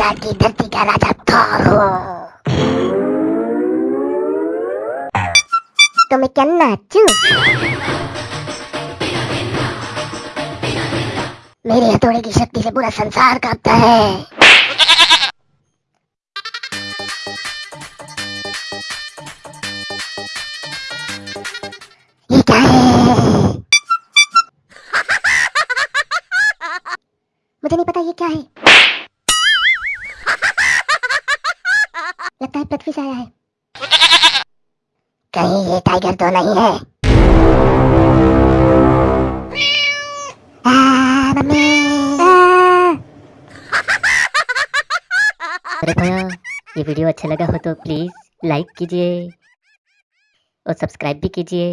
Asgard की धरती का राजा थॉर हो तो मैं क्या नाचू मेरे हथौड़े की शक्ति से पूरा संसार कांपता है मुझे नहीं पता ये क्या है। लगता है, पृथ्वी से आया है। कहीं ये टाइगर तो नहीं है। अरे भैया, ये वीडियो अच्छा लगा हो तो प्लीज़ लाइक कीजिए और सब्सक्राइब भी कीजिए।